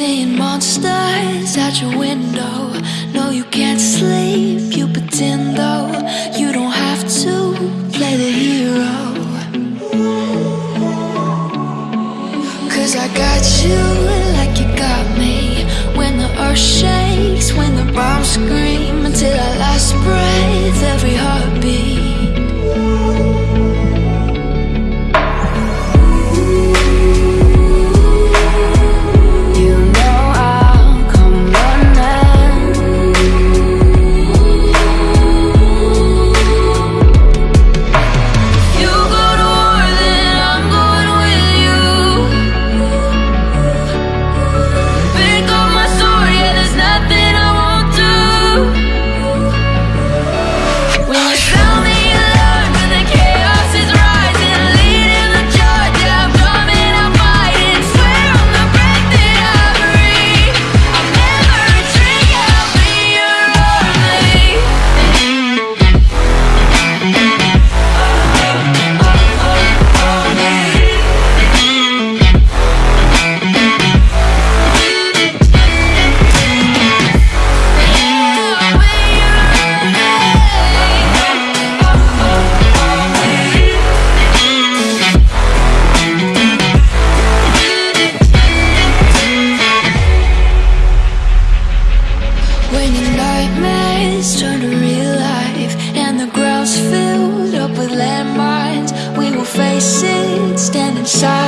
seeing monsters out your window. No, you can't sleep, you pretend though. You don't have to play the hero. Cause I got you like you got me. When the earth nightmares turn to real life And the ground's filled up with landmines. We will face it, standing side